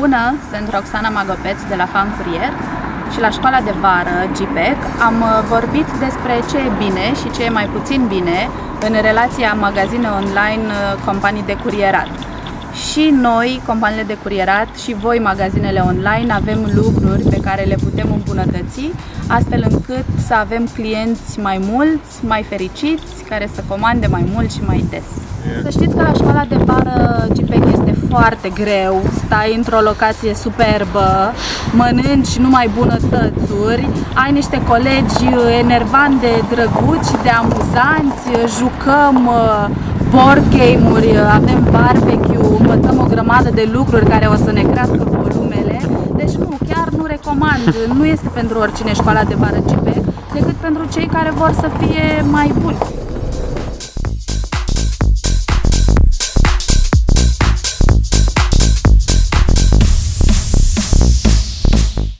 Bună, sunt Roxana Magopeț de la Fan Courier și la școala de vară GPEC am uh, vorbit despre ce e bine și ce e mai puțin bine în relația magazine online uh, companii de curierat. Și noi, companiile de curierat, și voi, magazinele online, avem lucruri pe care le putem îmbunătăți, astfel încât să avem clienți mai mulți, mai fericiți, care să comande mai mult și mai des. Să știți că la școala de vară GPEC este foarte greu, stai într-o locație superbă, mănânci numai bunătățuri, ai niște colegi enervanți de drăguți și de amuzanți, jucăm uh, board game-uri, avem barbecue, învățăm o grămadă de lucruri care o să ne crească volumele, deci nu, chiar nu recomand, nu este pentru oricine școala de vară GPEC, decât pentru cei care vor să fie mai buni.